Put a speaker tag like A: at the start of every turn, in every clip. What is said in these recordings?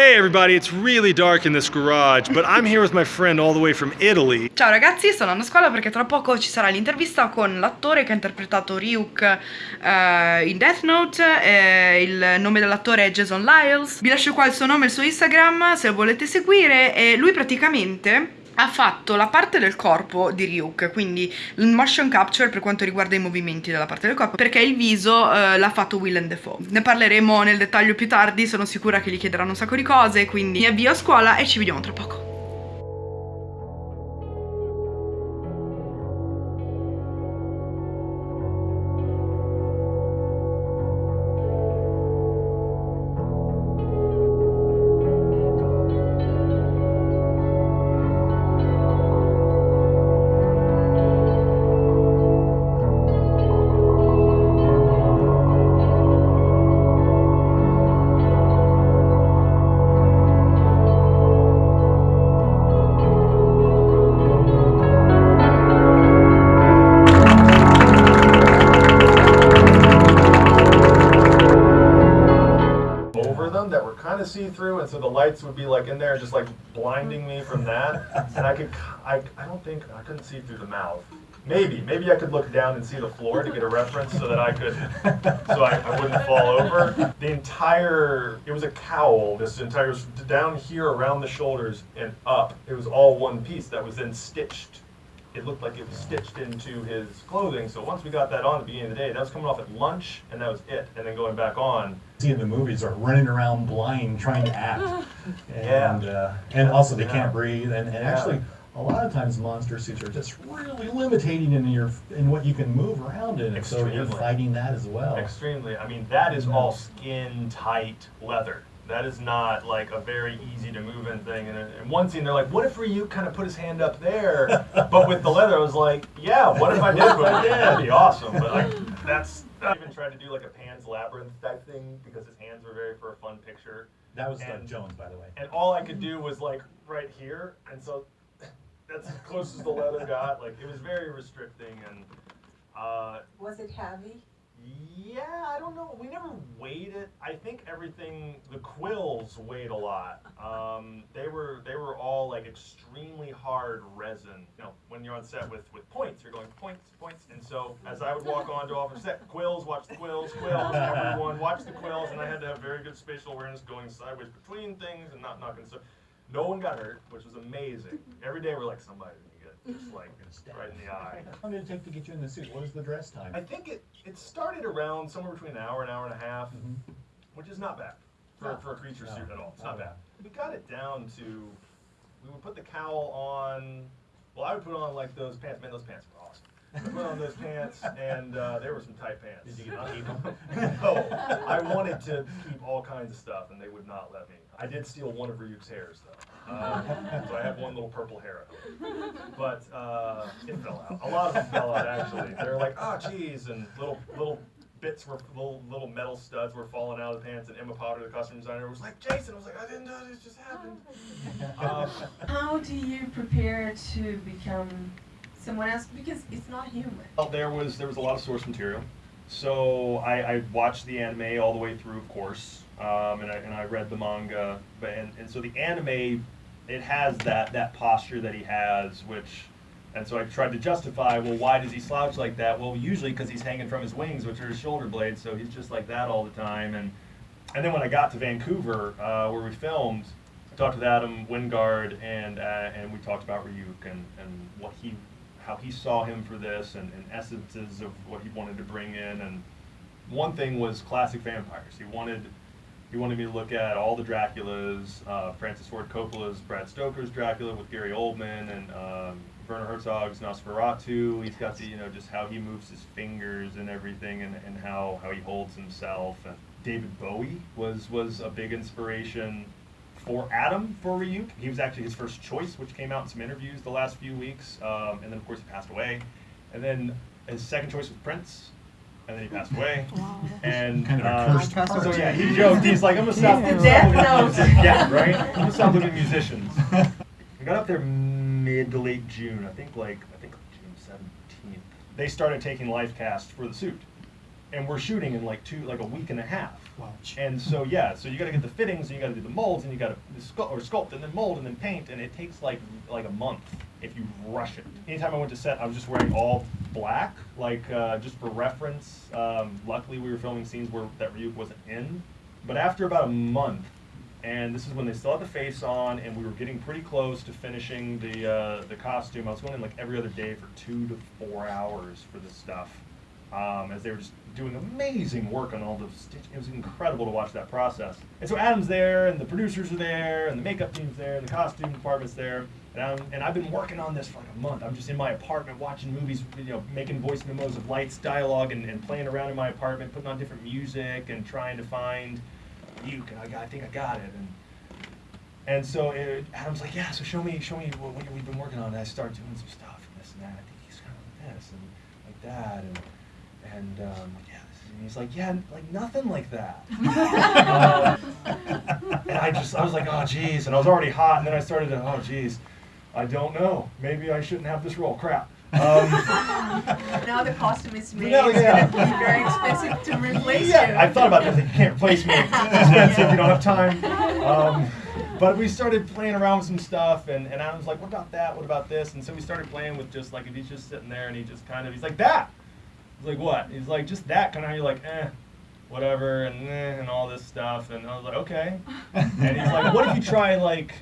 A: Hey everybody, it's really dark in this garage, but I'm here with my friend all the way from Italy.
B: Ciao ragazzi, sto andando a scuola perché tra poco ci sarà l'intervista con l'attore che ha interpretato Ryuk eh, in Death Note. eh, il nome dell'attore è Jason Lyles. Vi lascio qua il suo nome e il suo Instagram se lo volete seguire. E lui praticamente ha fatto la parte del corpo di Ryuk, quindi il motion capture per quanto riguarda i movimenti della parte del corpo, perché il viso eh, l'ha fatto Willem Dafoe. Ne parleremo nel dettaglio più tardi, sono sicura che gli chiederanno un sacco di cose, quindi mi avvio a scuola e ci vediamo tra poco.
C: Kind of see-through, and so the lights would be like in there, just like blinding me from that. And I could, I, I don't think I couldn't see through the mouth. Maybe, maybe I could look down and see the floor to get a reference so that I could, so I, I wouldn't fall over. The entire, it was a cowl. This entire down here around the shoulders and up. It was all one piece that was then stitched it looked like it was stitched into his clothing. So once we got that on at the beginning of the day, that was coming off at lunch, and that was it. And then going back on.
D: see in the movies are running around blind trying to act.
C: Yeah.
D: And, uh, and also they
C: Yeah.
D: can't breathe. And, and
C: Yeah.
D: actually, a lot of times monster suits are just really limiting in your in what you can move around in. And so you're fighting that as well.
C: Extremely. I mean, that is all skin tight leather. That is not like a very easy to move in thing. And in one scene, they're like, "What if Ryu kind of put his hand up there?" but with the leather, I was like, "Yeah, what if I did? What if I did? That'd be awesome." But like, that's. I even tried to do like a Pan's Labyrinth type thing because his hands were very for a fun picture.
D: That was Doug Jones, by the way.
C: and all I could do was like right here, and so that's as close as the leather got. Like it was very restricting, and uh,
E: Was it heavy?
C: Yeah, I don't know. We never weighed it. I think everything, the quills weighed a lot. Um, they were they were all like extremely hard resin. You know, when you're on set with with points, you're going points, points. And so as I would walk onto off of set, quills, watch the quills, quills. Everyone watch the quills, and I had to have very good spatial awareness going sideways between things and not knocking. So no one got hurt, which was amazing. Every day we're like somebody just like right in the eye.
D: How long did it take to get you in the suit? What was the dress time?
C: I think it, it started around somewhere between an hour and an hour and a half,
D: Mhm.
C: which is not bad for, for a creature
D: No.
C: suit at all. It's not
D: No.
C: bad. We got it down to, we would put the cowl on, well, I would put on like those pants. Man, those pants were awesome. I put on those pants, and uh, there were some tight pants.
D: Did you get to keep
C: no, I wanted to keep all kinds of stuff, and they would not let me. I did steal one of Ryuk's hairs, though. Um, so I have one little purple hair at home. But uh, it fell out. A lot of them fell out, actually. They're like, oh, geez, and little little bits were, little little metal studs were falling out of the pants, and Emma Potter, the costume designer, was like, Jason, I was like, I didn't know this just happened. Um,
E: How do you prepare to become someone else? Because it's not human.
C: Well, there was there was a lot of source material. So I, I watched the anime all the way through, of course, um, and I and I read the manga. But and, and so the anime, it has that that posture that he has, which, and so I tried to justify. Well, why does he slouch like that? Well, usually because he's hanging from his wings, which are his shoulder blades. So he's just like that all the time. And and then when I got to Vancouver, uh, where we filmed, I talked with Adam Wingard, and uh, and we talked about Ryuk and, and what he, how he saw him for this, and, and essences of what he wanted to bring in. And one thing was classic vampires. He wanted he wanted me to look at all the Draculas, uh, Francis Ford Coppola's Bram Stoker's Dracula with Gary Oldman, and um, Werner Herzog's Nosferatu. He's got the you know just how he moves his fingers and everything, and, and how, how he holds himself. And David Bowie was was a big inspiration for Adam for Ryuk. He was actually his first choice, which came out in some interviews the last few weeks. Um, and then of course he passed away. And then his second choice was Prince. And then he passed away. And
D: Kind of a
C: uh,
D: cursed
C: so
D: person.
C: yeah, he joked. He's like, I'm gonna stop.
E: He's the
C: I'm
E: death
C: gonna
E: note.
C: Yeah, right. I'm gonna stop looking at musicians. We got up there mid to late June. I think like I think June 17th. They started taking live casts for the suit, and we're shooting in like two like a week and a half.
D: Wow.
C: And so yeah, so you got to get the fittings, and you got to do the molds, and you got to sculpt or sculpt, and then mold, and then paint, and it takes like like a month if you rush it. Anytime I went to set, I was just wearing all black, like uh, just for reference. Um, luckily, we were filming scenes where that Ryuk wasn't in. But after about a month, and this is when they still had the face on, and we were getting pretty close to finishing the uh, the costume. I was going in like every other day for two to four hours for this stuff, um, as they were just doing amazing work on all the stitch. It was incredible to watch that process. And so Adam's there, and the producers are there, and the makeup team's there, and the costume department's there. And, I'm, and I've been working on this for like a month. I'm just in my apartment watching movies, you know, making voice memos of lights, dialogue, and, and playing around in my apartment, putting on different music, and trying to find you. I, got, I think I got it. And and so it, Adam's like, yeah. So show me, show me what, what we've been working on. And I start doing some stuff and this and that. I think he's kind of like this and like that, and and um, yeah. And he's like, yeah, like nothing like that. Um, and I just, I was like, oh geez, and I was already hot. And then I started to, oh geez, I don't know. Maybe I shouldn't have this role. Crap. Um,
E: Now the costume is made.
C: Yeah,
E: it's
C: yeah.
E: gonna be very expensive to replace you.
C: yeah, I thought about this. You can't replace me. It's expensive. You don't have time. Um, but we started playing around with some stuff, and, and Adam's like, "What about that? What about this?" And so we started playing with just like if he's just sitting there and he just kind of he's like that. He's like, "What?" He's like, "Just that." Kind of you're like, "Eh." Whatever and eh, and all this stuff, and I was like, okay. And he's like, "What if you try like,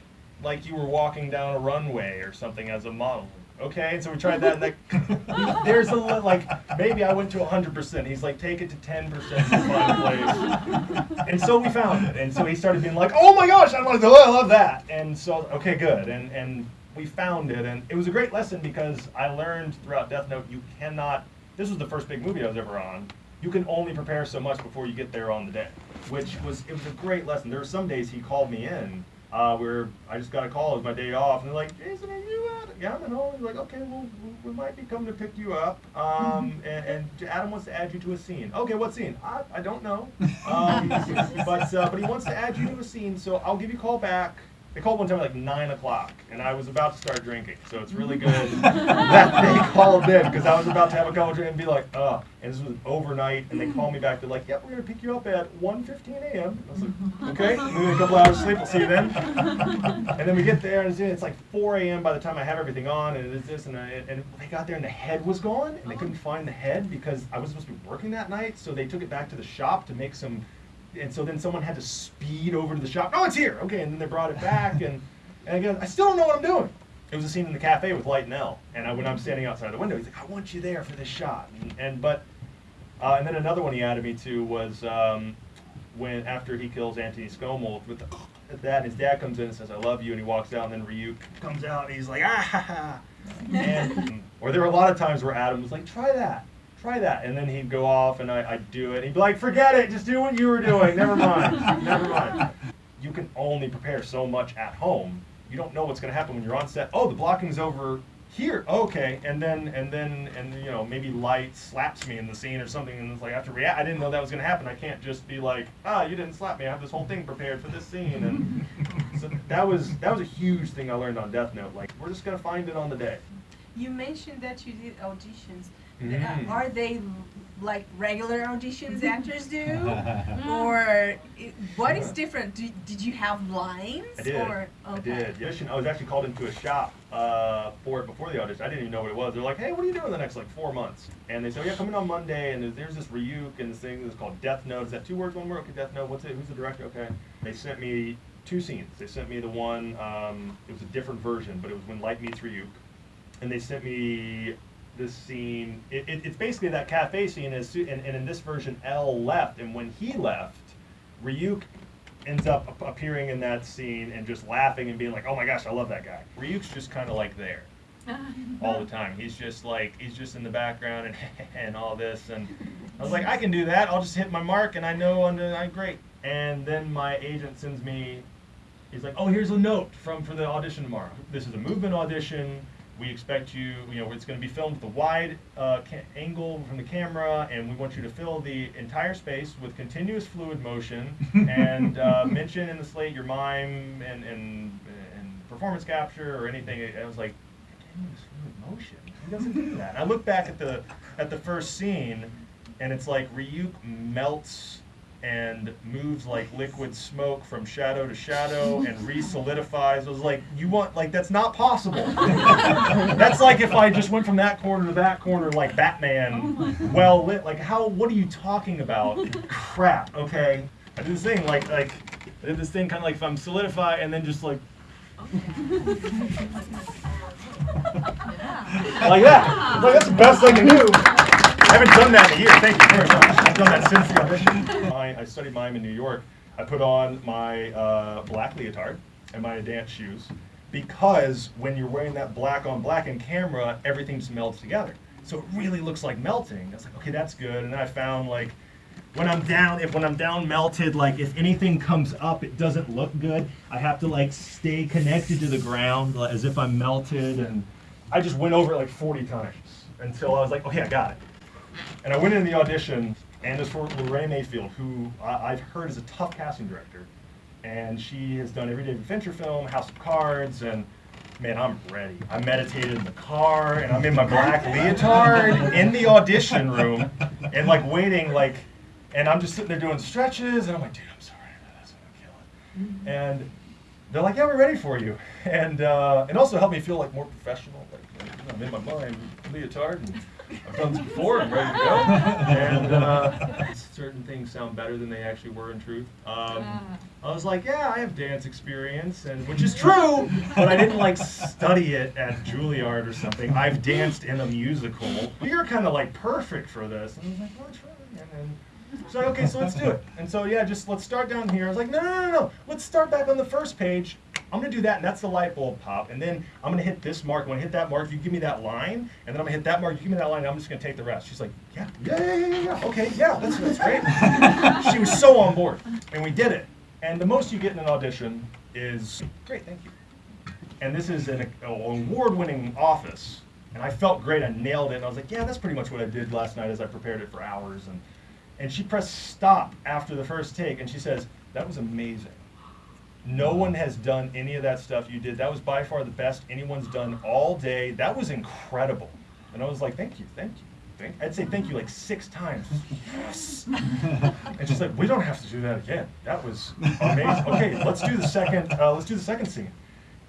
C: like you were walking down a runway or something as a model?" Okay, and so we tried that, and like, there's a li- like maybe I went to 100%. He's like, take it to 10% to find place. And so we found it, and so he started being like, oh my gosh, I want to, oh, I love that. And so okay, good, and and we found it, and it was a great lesson because I learned throughout Death Note you cannot. This was the first big movie I was ever on. You can only prepare so much before you get there on the day, which was it was a great lesson. There were some days he called me in uh, where I just got a call. It was my day off, and they're like, "Jason, are you at?" Yeah, I'm at home. He's like, "Okay, well, we- we might be coming to pick you up, um, and, and Adam wants to add you to a scene." Okay, what scene? I, I don't know, um, but uh, but he wants to add you to a scene, so I'll give you a call back. They called one time at like nine o'clock, and I was about to start drinking, so it's really good that they called in because I was about to have a couple drinks and be like, "Uh," and this was overnight, and they called me back. They're like, "Yep, we're gonna pick you up at 1:15 a.m." I was like, "Okay, a couple hours sleep. We'll see you then." And then we get there, and it's, it's like 4 a.m. by the time I have everything on, and it's this, and, I, and they got there, and the head was gone, and they couldn't find the head because I was supposed to be working that night, so they took it back to the shop to make some. And so then someone had to speed over to the shop. Oh, it's here. Okay, and then they brought it back, and and again, I still don't know what I'm doing. It was a scene in the cafe with Light and L, and I, when I'm standing outside the window, he's like, "I want you there for this shot," and, and but, uh, and then another one he added me to was um, when after he kills Anthony Skomal with the, that his dad comes in and says, "I love you," and he walks out, and then Ryuk comes out, and he's like, "Ah ha ha," and or there were a lot of times where Adam was like, "Try that." Try that, and then he'd go off, and I, I'd do it. He'd be like, "Forget it, just do what you were doing. Never mind, never mind." You can only prepare so much at home. You don't know what's going to happen when you're on set. Oh, the blocking's over here. Okay, and then and then and you know maybe light slaps me in the scene or something, and it's like I have to react. I didn't know that was going to happen. I can't just be like, ah, you didn't slap me. I have this whole thing prepared for this scene, and so that was that was a huge thing I learned on Death Note. Like we're just going to find it on the day.
E: You mentioned that you did auditions.
C: Mm.
E: Uh, Are they like regular auditions actors do, or i- what is different? Do, did you have lines?
C: I did.
E: Or,
C: I did. The audition, I was actually called into a shop uh, for it before the audition. I didn't even know what it was. They're like, "Hey, what are you doing the next like four months?" And they said, "Yeah, come in on Monday." And there's, there's this Ryuk and this thing that's called Death Note. Is that two words, one word? Okay, Death Note. What's it? Who's the director? Okay. They sent me two scenes. They sent me the one. Um, it was a different version, but it was when Light meets Ryuk. And they sent me this scene. It, it, it's basically that cafe scene. Is and, and in this version, L left, and when he left, Ryuk ends up appearing in that scene and just laughing and being like, "Oh my gosh, I love that guy." Ryuk's just kind of like there all the time. He's just like he's just in the background and and all this and I was like, I can do that. I'll just hit my mark and I know I'm I'm great. And then my agent sends me he's like, "Oh, here's a note from for the audition tomorrow. This is a movement audition. We expect you, you know, it's going to be filmed with a wide uh, angle from the camera, and we want you to fill the entire space with continuous fluid motion, and uh, mention in the slate your mime and, and and performance capture or anything. I was like, continuous fluid motion. He doesn't do that. I look back at the at the first scene, and it's like Ryuk melts and moves like liquid smoke from shadow to shadow and re-solidifies. I was like, you want like that's not possible. that's like if I just went from that corner to that corner like Batman, oh well lit. Like how? What are you talking about? Crap. Okay. I did this thing like like I did this thing kind of like if I'm solidify and then just like like that. Like that's the best I can do. I haven't done that in a year. Thank you very much. I've done that since the audition. I, studied mime in New York. I put on my uh, black leotard and my dance shoes because when you're wearing that black on black in camera, everything just melts together. So it really looks like melting. I was like, okay, that's good. And then I found like when I'm down, if when I'm down melted, like if anything comes up, it doesn't look good. I have to like stay connected to the ground like, as if I'm melted. And I just went over it like 40 times until I was like, okay, I got it. And I went in the audition, and it's for Laray Mayfield, who I, I've heard is a tough casting director. And she has done every David Fincher film, House of Cards, and man, I'm ready. I meditated in the car, and I'm in my black leotard in the audition room, and like waiting, like, and I'm just sitting there doing stretches, and I'm like, dude, I'm sorry, that's gonna kill it. And they're like, yeah, we're ready for you, and uh, and also helped me feel like more professional. Like, you know, I'm in my mind leotard, and I've done this before. I'm ready to go. And uh, certain things sound better than they actually were in truth. Um, I was like, yeah, I have dance experience, and which is true, but I didn't like study it at Juilliard or something. I've danced in a musical. You're kind of like perfect for this. And I was like, well, try. And then so like, okay, so let's do it. And so yeah, just let's start down here. I was like, no, no, no, no. Let's start back on the first page. I'm gonna do that, and that's the light bulb pop. And then I'm gonna hit this mark. When I hit that mark, you give me that line, and then I'm gonna hit that mark. You give me that line, and I'm just gonna take the rest. She's like, yeah, yeah, yeah, yeah, yeah. Okay, yeah, that's that's great. she was so on board, and we did it. And the most you get in an audition is great, thank you. And this is an, an award-winning office, and I felt great. I nailed it, and I was like, yeah, that's pretty much what I did last night as I prepared it for hours. And and she pressed stop after the first take, and she says, that was amazing. No one has done any of that stuff you did. That was by far the best anyone's done all day. That was incredible. And I was like, thank you, thank you. Thank, I'd say thank you like six times. Yes. and she's like, we don't have to do that again. That was amazing. Okay, let's do the second. Uh, let's do the second scene.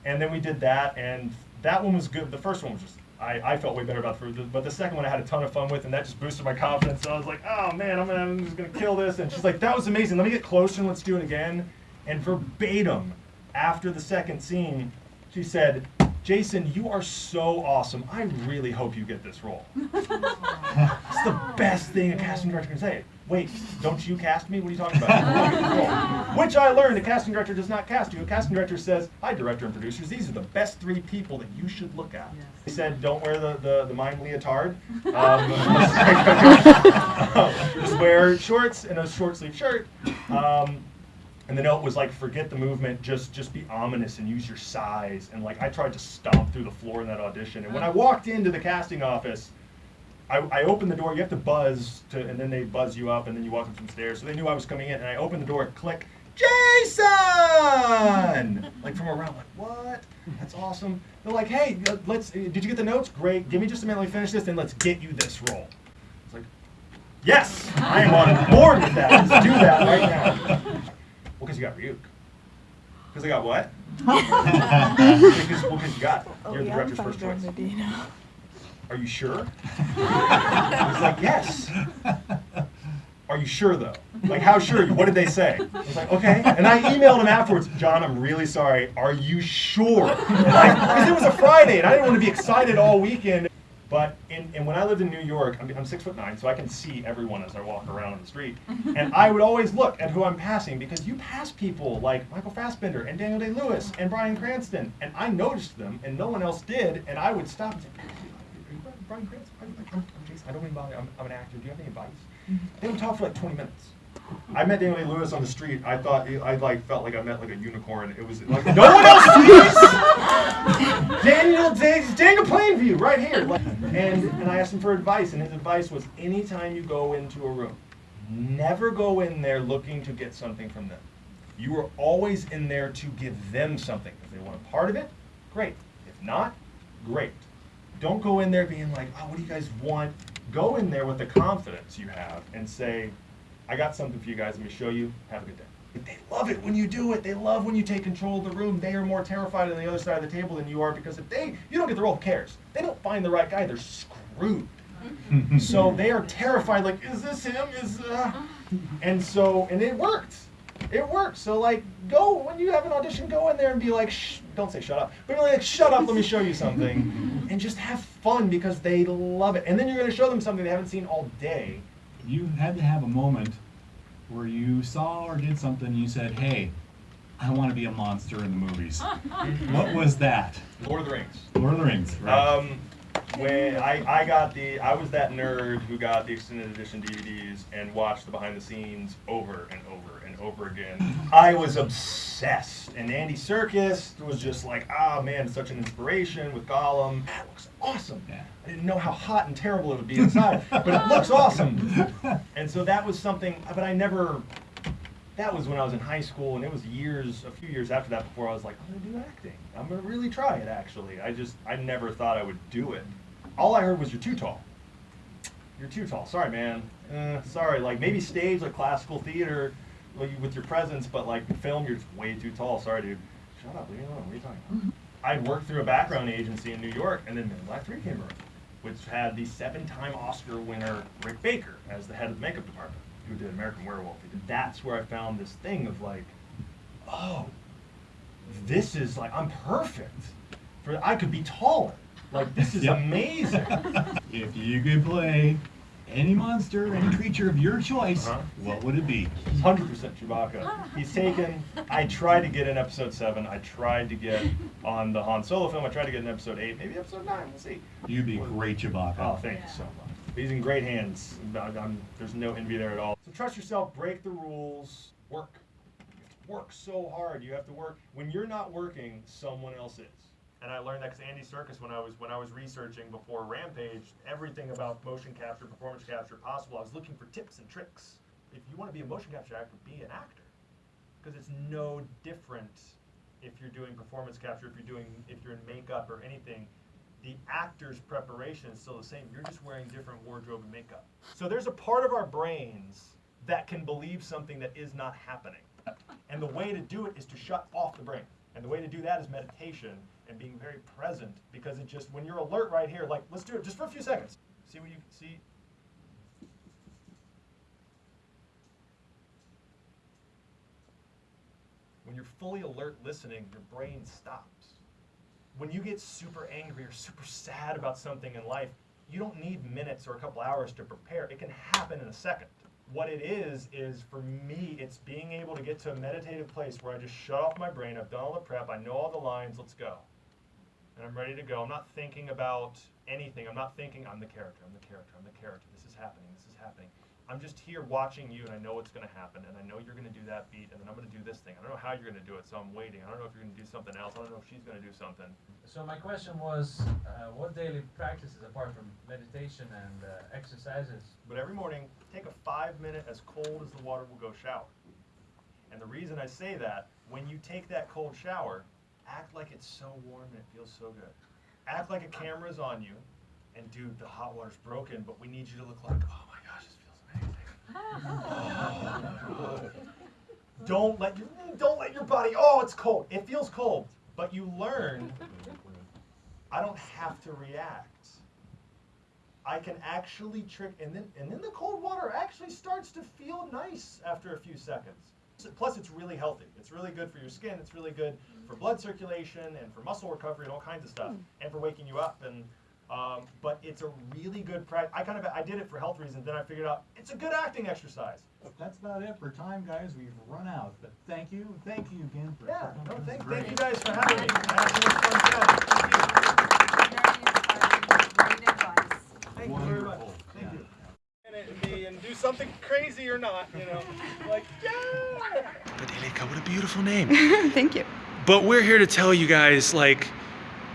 C: And then we did that, and that one was good. The first one was just I, I felt way better about the first, but the second one I had a ton of fun with, and that just boosted my confidence. So I was like, oh man, I'm, gonna, I'm just gonna kill this. And she's like, that was amazing. Let me get closer and let's do it again. And verbatim, after the second scene, she said, Jason, you are so awesome. I really hope you get this role. it's the best thing a casting director can say. Wait, don't you cast me? What are you talking about? Which I learned a casting director does not cast you. A casting director says, Hi, director and producers, these are the best three people that you should look at. He said, Don't wear the, the, the mime leotard. Um, just wear shorts and a short sleeve shirt. Um, and the note was like, forget the movement, just just be ominous and use your size. And like I tried to stomp through the floor in that audition. And when I walked into the casting office, I, I opened the door. You have to buzz to, and then they buzz you up, and then you walk up some stairs. So they knew I was coming in, and I opened the door. Click, Jason! like from around, like what? That's awesome. They're like, hey, let's. Did you get the notes? Great. Give me just a minute. Let me finish this, and let's get you this role. It's like, yes, I am on board with that. Let's do that right now. Well, because you got Ryuk. Because I got what? because, well, you got it. You're the director's first choice. Are you sure? He's like, yes. Are you sure though? Like, how sure? What did they say? I was like, okay. And I emailed him afterwards, John, I'm really sorry. Are you sure? Like, because it was a Friday and I didn't want to be excited all weekend. But in, and when I lived in New York, I'm, I'm six foot nine, so I can see everyone as I walk around on the street. And I would always look at who I'm passing because you pass people like Michael Fassbender and Daniel Day Lewis and Bryan Cranston, and I noticed them and no one else did, and I would stop and say, "Are Bryan Cranston? I'm, I'm, I'm Jason. I don't mean bother. I'm, I'm an actor. Do you have any advice? Mm-hmm. They would talk for like 20 minutes. I met Daniel Day Lewis on the street. I thought I like felt like I met like a unicorn. It was like no one else sees Daniel Day, Daniel Plainview right here. Like, and and I asked him for advice, and his advice was: anytime you go into a room, never go in there looking to get something from them. You are always in there to give them something. If they want a part of it, great. If not, great. Don't go in there being like, oh, what do you guys want? Go in there with the confidence you have and say, I got something for you guys. Let me show you. Have a good day. But they love it when you do it. They love when you take control of the room. They are more terrified on the other side of the table than you are because if they, you don't get the role, who cares? They don't find the right guy, they're screwed. so they are terrified. Like, is this him? Is uh... and so and it worked. It worked. So like, go when you have an audition, go in there and be like, Shh, don't say shut up, but be like, shut up. Let me show you something, and just have fun because they love it. And then you're gonna show them something they haven't seen all day.
F: You had to have a moment where you saw or did something. and You said, "Hey, I want to be a monster in the movies." what was that?
C: Lord of the Rings.
F: Lord of the Rings. Right?
C: Um, when I, I got the I was that nerd who got the extended edition DVDs and watched the behind the scenes over and over and over again. I was obsessed, and Andy Serkis was just like, ah man, such an inspiration with Gollum. That looks awesome. I didn't know how hot and terrible it would be inside, but it looks awesome. And so that was something, but I never. That was when I was in high school, and it was years, a few years after that, before I was like, I'm gonna do acting. I'm gonna really try it. Actually, I just, I never thought I would do it. All I heard was you're too tall. You're too tall. Sorry, man. Uh, sorry. Like maybe stage, like classical theater, like, with your presence, but like film, you're just way too tall. Sorry, dude. Shut up. Leave me alone. What are you talking about? I'd worked through a background agency in New York, and then Men in Black 3 came around, which had the seven-time Oscar winner Rick Baker as the head of the makeup department, who did American Werewolf. That's where I found this thing of like, oh, this is like I'm perfect. For I could be taller. Like this is
F: Yep.
C: amazing.
F: if you could play any monster, any creature of your choice,
C: Uh-huh.
F: what would it be?
C: Hundred percent Chewbacca. He's taken. I tried to get in episode seven. I tried to get on the Han Solo film. I tried to get in episode eight, maybe episode nine. We'll see.
F: You'd be great Chewbacca.
C: Oh, thank you so much. He's in great hands. I'm- there's no envy there at all. So trust yourself. Break the rules. Work. Work so hard. You have to work. When you're not working, someone else is. And I learned that because Andy Serkis, when I was when I was researching before Rampage, everything about motion capture, performance capture possible, I was looking for tips and tricks. If you want to be a motion capture actor, be an actor, because it's no different if you're doing performance capture, if you're doing if you're in makeup or anything the actor's preparation is still the same. You're just wearing different wardrobe and makeup. So there's a part of our brains that can believe something that is not happening. And the way to do it is to shut off the brain. And the way to do that is meditation and being very present because it just, when you're alert right here, like, let's do it just for a few seconds. See what you see? When you're fully alert listening, your brain stops when you get super angry or super sad about something in life, you don't need minutes or a couple hours to prepare. It can happen in a second. What it is, is for me, it's being able to get to a meditative place where I just shut off my brain. I've done all the prep. I know all the lines. Let's go. And I'm ready to go. I'm not thinking about anything. I'm not thinking, I'm the character. I'm the character. I'm the character. This is happening. This is happening. I'm just here watching you, and I know what's going to happen, and I know you're going to do that beat, and then I'm going to do this thing. I don't know how you're going to do it, so I'm waiting. I don't know if you're going to do something else. I don't know if she's going to do something.
G: So my question was, uh, what daily practices apart from meditation and uh, exercises?
C: But every morning, take a five minute, as cold as the water will go shower. And the reason I say that, when you take that cold shower, act like it's so warm and it feels so good. Act like a camera's on you, and dude, the hot water's broken, but we need you to look like, oh my gosh, this feels amazing. don't let your don't let your body. Oh, it's cold. It feels cold, but you learn. I don't have to react. I can actually trick, and then and then the cold water actually starts to feel nice after a few seconds. Plus, it's really healthy. It's really good for your skin. It's really good for blood circulation and for muscle recovery and all kinds of stuff, hmm. and for waking you up. And um, but it's a really good practice. I kind of I did it for health reasons. Then I figured out it's a good acting exercise.
F: That's about it for time, guys. We've run out. But thank you, thank you again for
C: Yeah.
F: for
C: No, thank, thank you guys for having me. I had so much fun chatting. Thank you.
E: Very inspiring, great advice.
C: Thank you very much.
F: Wonderful.
C: Thank you. And, it, me and do something crazy or not, you know, like yeah.
A: But Ilika, what a beautiful name.
B: Thank you.
A: But we're here to tell you guys, like,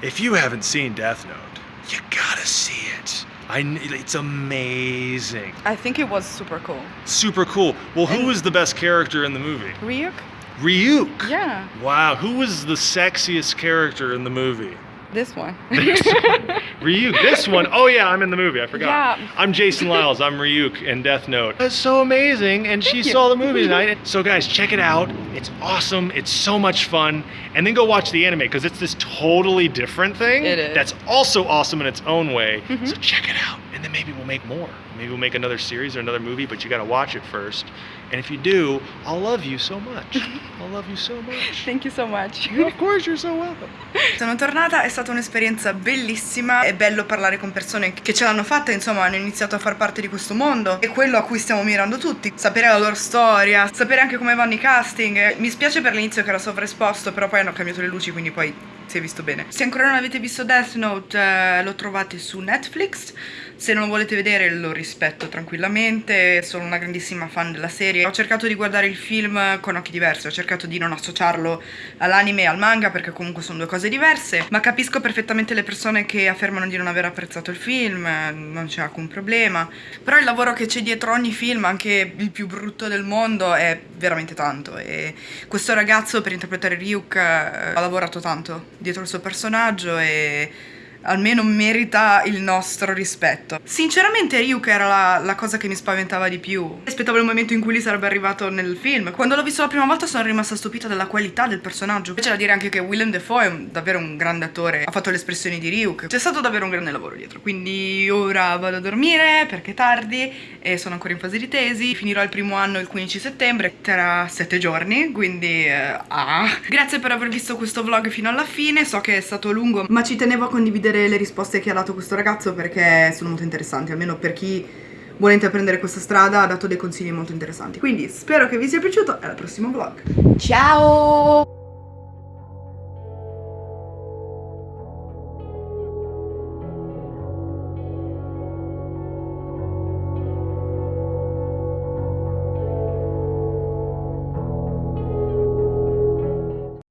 A: if you haven't seen Death Note, you gotta see it. I, it's amazing.
B: I think it was super cool.
A: Super cool. Well, who
B: And-
A: was the best character in the movie?
B: Ryuk?
A: Ryuk.
B: Yeah.
A: Wow, who was the sexiest character in the movie?
B: This one.
C: Ryuk, this one. Oh yeah, I'm in the movie. I forgot.
B: Yeah.
C: I'm Jason Liles. I'm Ryuk in Death Note. That's so amazing, and she saw the movie tonight. So guys, check it out. It's awesome. It's so much fun. And then go watch the anime because it's this totally different thing.
B: It is.
C: That's also awesome in its own way. Mm-hmm. So check it out, and then maybe we'll make more. Maybe we'll make another series or another movie, but you got to watch it first. And if you do, I'll love you so much. I'll love you so much.
B: Thank you so much.
C: of course, you're so welcome.
B: Sono tornata, è stata un'esperienza bellissima, è bello parlare con persone che ce l'hanno fatta, insomma hanno iniziato a far parte di questo mondo, è quello a cui stiamo mirando tutti, sapere la loro storia, sapere anche come vanno i casting, mi spiace per l'inizio che era sovraesposto, però poi hanno cambiato le luci, quindi poi si è visto bene. Se ancora non avete visto Death Note eh, lo trovate su Netflix, se non lo volete vedere lo rispetto tranquillamente, sono una grandissima fan della serie, ho cercato di guardare il film con occhi diversi, ho cercato di non associarlo all'anime e al manga perché comunque sono due cose diverse, ma capisco perfettamente le persone che affermano di non aver apprezzato il film, non c'è alcun problema, però il lavoro che c'è dietro ogni film, anche il più brutto del mondo, è veramente tanto. E questo ragazzo per interpretare Ryuk eh, ha lavorato tanto dietro il suo personaggio e almeno merita il nostro rispetto. Sinceramente Ryuk era la, la cosa che mi spaventava di più. Aspettavo il momento in cui lui sarebbe arrivato nel film. Quando l'ho visto la prima volta sono rimasta stupita della qualità del personaggio. C'è da dire anche che Willem Dafoe è un- davvero un grande attore, ha fatto le espressioni di Ryuk. C'è stato davvero un grande lavoro dietro. Quindi ora vado a dormire perché è tardi e sono ancora in fase di tesi. Finirò il primo anno il 15 settembre, tra 7 giorni, quindi eh, ah. Grazie per aver visto questo vlog fino alla fine. So che è stato lungo, ma ci tenevo a condividere le risposte che ha dato questo ragazzo perché sono molto interessanti, almeno per chi vuole intraprendere questa strada ha dato dei consigli molto interessanti. Quindi spero che vi sia piaciuto e al prossimo vlog. Ciao!